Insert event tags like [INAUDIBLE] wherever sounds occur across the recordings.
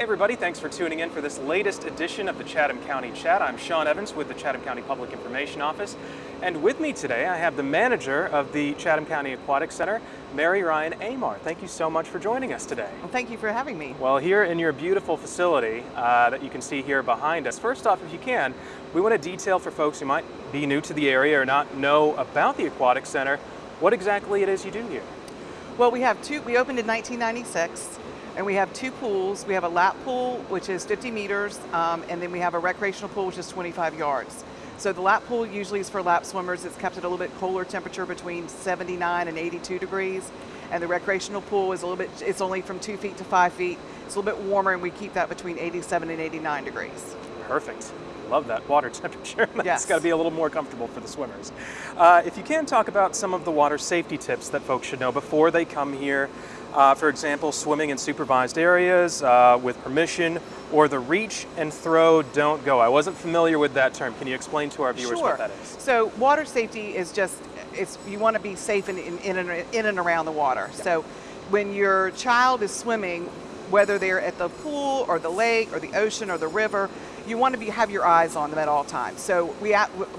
Hey everybody, thanks for tuning in for this latest edition of the Chatham County Chat. I'm Sean Evans with the Chatham County Public Information Office. And with me today, I have the manager of the Chatham County Aquatic Center, Mary Ryan Amar. Thank you so much for joining us today. Well, thank you for having me. Well, here in your beautiful facility uh, that you can see here behind us, first off, if you can, we want to detail for folks who might be new to the area or not know about the Aquatic Center, what exactly it is you do here. Well, we have two, we opened in 1996 and we have two pools. We have a lap pool, which is 50 meters, um, and then we have a recreational pool, which is 25 yards. So the lap pool usually is for lap swimmers. It's kept at a little bit cooler temperature between 79 and 82 degrees. And the recreational pool is a little bit, it's only from two feet to five feet. It's a little bit warmer and we keep that between 87 and 89 degrees. Perfect. Love that water [LAUGHS] temperature. That's yes. got to be a little more comfortable for the swimmers. Uh, if you can talk about some of the water safety tips that folks should know before they come here, uh, for example, swimming in supervised areas uh, with permission, or the reach and throw, don't go. I wasn't familiar with that term. Can you explain to our viewers sure. what that is? So water safety is just, it's, you want to be safe in, in, in, and, in and around the water. Yeah. So when your child is swimming, whether they're at the pool or the lake or the ocean or the river, you want to be, have your eyes on them at all times. So we,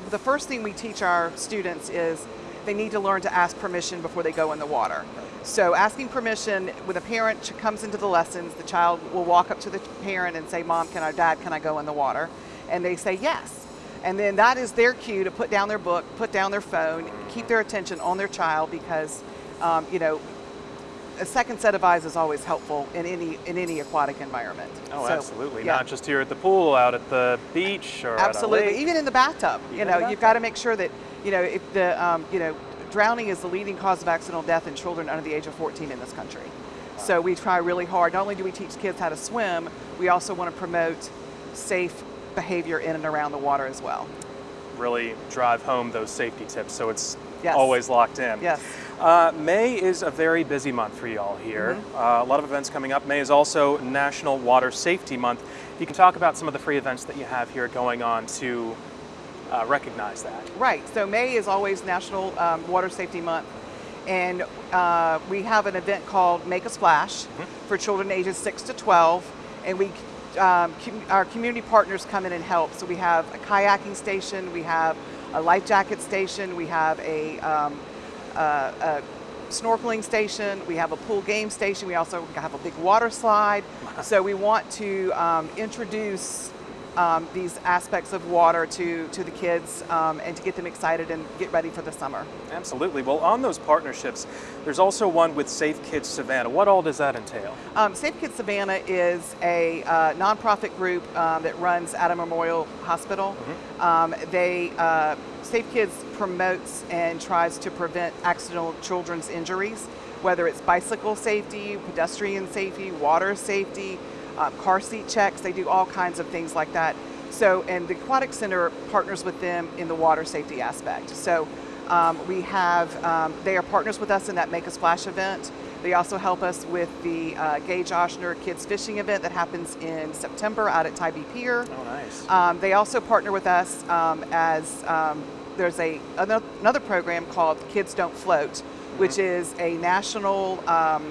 the first thing we teach our students is they need to learn to ask permission before they go in the water. So asking permission, when a parent comes into the lessons, the child will walk up to the parent and say, Mom, can I, Dad, can I go in the water? And they say yes. And then that is their cue to put down their book, put down their phone, keep their attention on their child because, um, you know, a second set of eyes is always helpful in any in any aquatic environment. Oh, so, absolutely. Yeah. Not just here at the pool, out at the beach or absolutely. Even in the bathtub. Even you know, you've got to make sure that you know if the um, you know drowning is the leading cause of accidental death in children under the age of 14 in this country. So we try really hard. Not only do we teach kids how to swim, we also want to promote safe behavior in and around the water as well. Really drive home those safety tips so it's yes. always locked in. Yes. Uh, May is a very busy month for y'all here. Mm -hmm. uh, a lot of events coming up. May is also National Water Safety Month. You can talk about some of the free events that you have here going on to uh, recognize that. Right, so May is always National um, Water Safety Month and uh, we have an event called Make a Splash mm -hmm. for children ages 6 to 12 and we um, com our community partners come in and help. So we have a kayaking station, we have a life jacket station, we have a, um, a snorkeling station, we have a pool game station, we also have a big water slide. [LAUGHS] so we want to um, introduce um, these aspects of water to, to the kids um, and to get them excited and get ready for the summer. Absolutely. Well, on those partnerships, there's also one with Safe Kids Savannah. What all does that entail? Um, Safe Kids Savannah is a uh, nonprofit group um, that runs Adam Memorial Hospital. Mm -hmm. they, uh, Safe Kids promotes and tries to prevent accidental children's injuries, whether it's bicycle safety, pedestrian safety, water safety, uh, car seat checks, they do all kinds of things like that. So, and the Aquatic Center partners with them in the water safety aspect. So um, we have, um, they are partners with us in that Make a Splash event. They also help us with the uh, Gage Oshner Kids Fishing event that happens in September out at Tybee Pier. Oh, nice. Um, they also partner with us um, as um, there's a another program called Kids Don't Float, mm -hmm. which is a national um,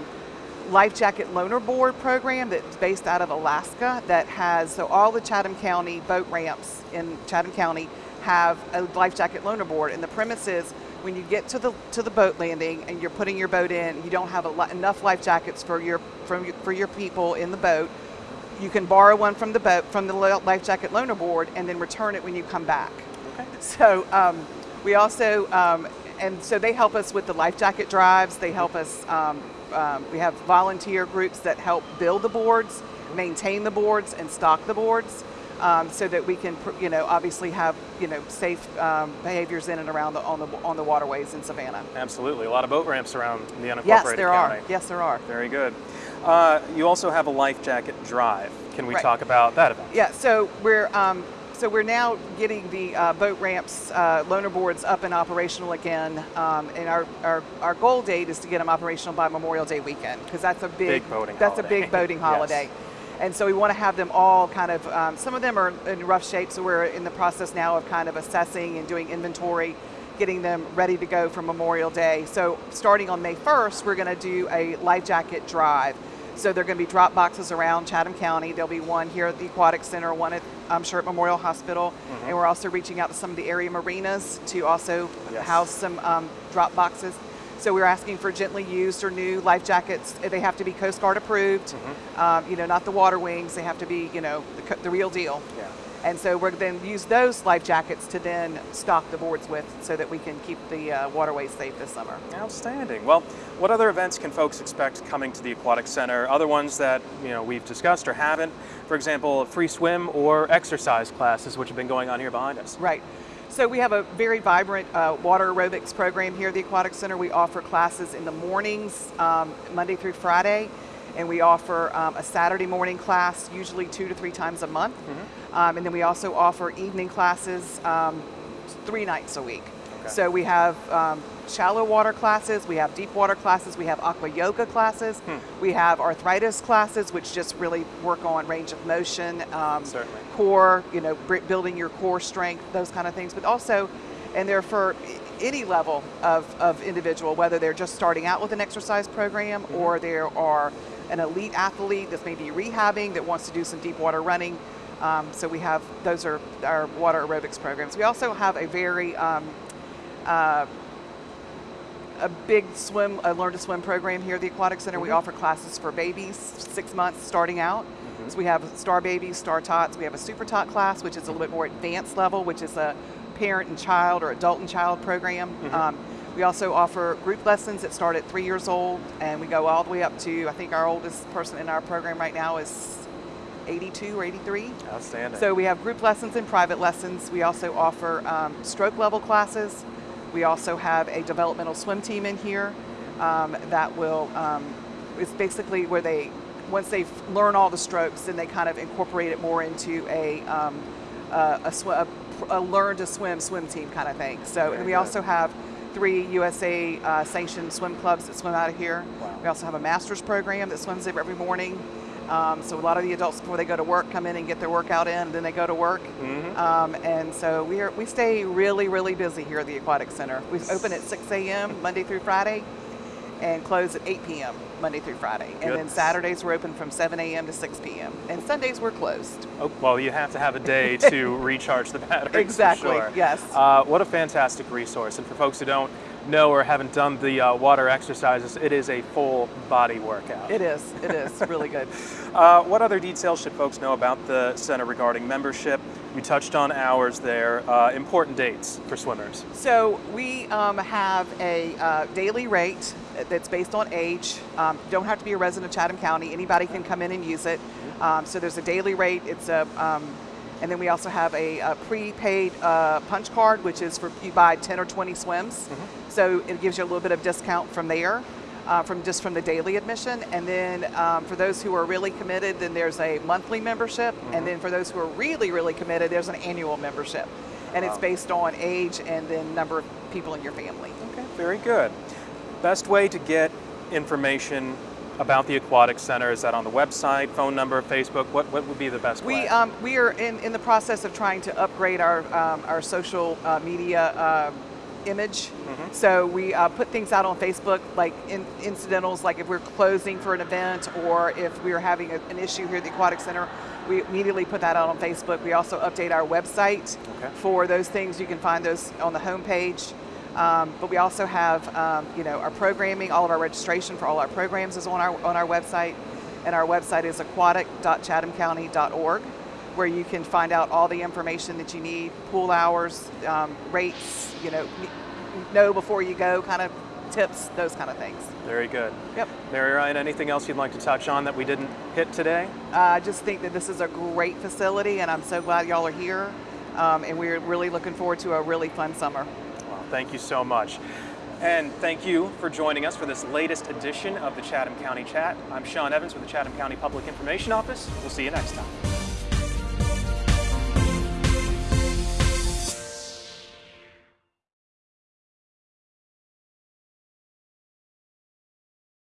life jacket loaner board program that's based out of Alaska that has, so all the Chatham County boat ramps in Chatham County have a life jacket loaner board and the premise is when you get to the to the boat landing and you're putting your boat in, you don't have enough life jackets for your, from your, for your people in the boat, you can borrow one from the boat, from the life jacket loaner board and then return it when you come back. Okay. So um, we also, um, and so they help us with the life jacket drives, they help us um, um, we have volunteer groups that help build the boards, maintain the boards, and stock the boards. Um, so that we can, you know, obviously have, you know, safe um, behaviors in and around the on the on the waterways in Savannah. Absolutely, a lot of boat ramps around the unincorporated Yes, there county. are. Yes, there are. Very good. Uh, you also have a life jacket drive. Can we right. talk about that event? Yeah. So we're um, so we're now getting the uh, boat ramps, uh, loaner boards up and operational again, um, and our, our, our goal date is to get them operational by Memorial Day weekend because that's a big, big boating that's holiday. a big [LAUGHS] boating holiday. yes. And so we want to have them all kind of, um, some of them are in rough shape, so we're in the process now of kind of assessing and doing inventory, getting them ready to go for Memorial Day. So starting on May 1st, we're going to do a life jacket drive. So there are going to be drop boxes around Chatham County. There'll be one here at the Aquatic Center, one at um, Sherritt Memorial Hospital, and we're also reaching out to some of the area marinas to also Yes. house some um, drop boxes. So we're asking for gently used or new life jackets. They have to be Coast Guard approved. Um, you know, not the water wings. They have to be, you know, the, the real deal. And so we're then use those life jackets to then stock the boards with, so that we can keep the uh, waterways safe this summer. Outstanding. Well, what other events can folks expect coming to the Aquatic Center? Other ones that you know we've discussed or haven't? For example, free swim or exercise classes, which have been going on here behind us. Right. So we have a very vibrant uh, water aerobics program here at the Aquatic Center. We offer classes in the mornings, um, Monday through Friday, and we offer um, a Saturday morning class, usually two to three times a month. Um, and then we also offer evening classes um, three nights a week. Okay. So we have um, shallow water classes, we have deep water classes, we have aqua yoga classes, we have arthritis classes, which just really work on range of motion, um, core, you know, building your core strength, those kind of things. But also, and they're for any level of, of individual, whether they're just starting out with an exercise program or there are an elite athlete that's maybe rehabbing that wants to do some deep water running. Um, so we have those are our water aerobics programs. We also have a very um, uh, a big swim, a learn to swim program here at the Aquatic Center. We offer classes for babies, six months starting out. So we have Star Babies, Star Tots. We have a Super Tot class, which is a little bit more advanced level, which is a parent and child or adult and child program. Um, we also offer group lessons that start at three years old, and we go all the way up to, I think our oldest person in our program right now is 82 or 83. Outstanding. So we have group lessons and private lessons. We also offer um, stroke level classes. We also have a developmental swim team in here um, that will, um, it's basically where they, once they learn all the strokes, then they kind of incorporate it more into a, um, a, sw- a, a learn to swim swim team kind of thing. So, Very and we good. also have three USA uh, sanctioned swim clubs that swim out of here. Wow. We also have a master's program that swims there every morning. Um, so a lot of the adults before they go to work come in and get their workout in, and then they go to work. Um, and so we are we stay really really busy here at the Aquatic Center. We open at 6 a.m. Monday through Friday, and close at 8 p.m. Monday through Friday. And then Saturdays we're open from 7 a.m. to 6 p.m. And Sundays we're closed. Oh, well, you have to have a day to [LAUGHS] recharge the batteries. for Exactly, sure. yes. Uh, what a fantastic resource. And for folks who don't know or haven't done the uh, water exercises, it is a full body workout. It is. It is really good. [LAUGHS] Uh, what other details should folks know about the center regarding membership? You touched on hours there. Uh, important dates for swimmers. So we um, have a uh, daily rate that's based on age. Um, don't have to be a resident of Chatham County. Anybody can come in and use it. Um, so there's a daily rate. It's a, um, and then we also have a, a prepaid uh, punch card, which is for you buy 10 or 20 swims. So it gives you a little bit of discount from there. Uh, from just from the daily admission, and then um, for those who are really committed, then there's a monthly membership, and then for those who are really, really committed, there's an annual membership, and it's based on age and then number of people in your family. Okay, very good. Best way to get information about the Aquatic Center is that on the website, phone number, Facebook? What, what would be the best way? We um, we are in, in the process of trying to upgrade our um, our social uh, media uh, image. So we uh, put things out on Facebook, like in, incidentals, like if we're closing for an event or if we are having a, an issue here at the Aquatic Center, we immediately put that out on Facebook. We also update our website Okay. for those things. You can find those on the homepage. Um, but we also have, um, you know, our programming. All of our registration for all our programs is on our on our website, and our website is aquatic.chathamcounty.org, where you can find out all the information that you need, pool hours, um, rates, you know, know before you go, kind of tips, those kind of things. Very good. Yep. Mary Ryan, anything else you'd like to touch on that we didn't hit today? Uh, I just think that this is a great facility, and I'm so glad y'all are here. Um, and we're really looking forward to a really fun summer. Thank you so much. And thank you for joining us for this latest edition of the Chatham County Chat. I'm Sean Evans with the Chatham County Public Information Office. We'll see you next time.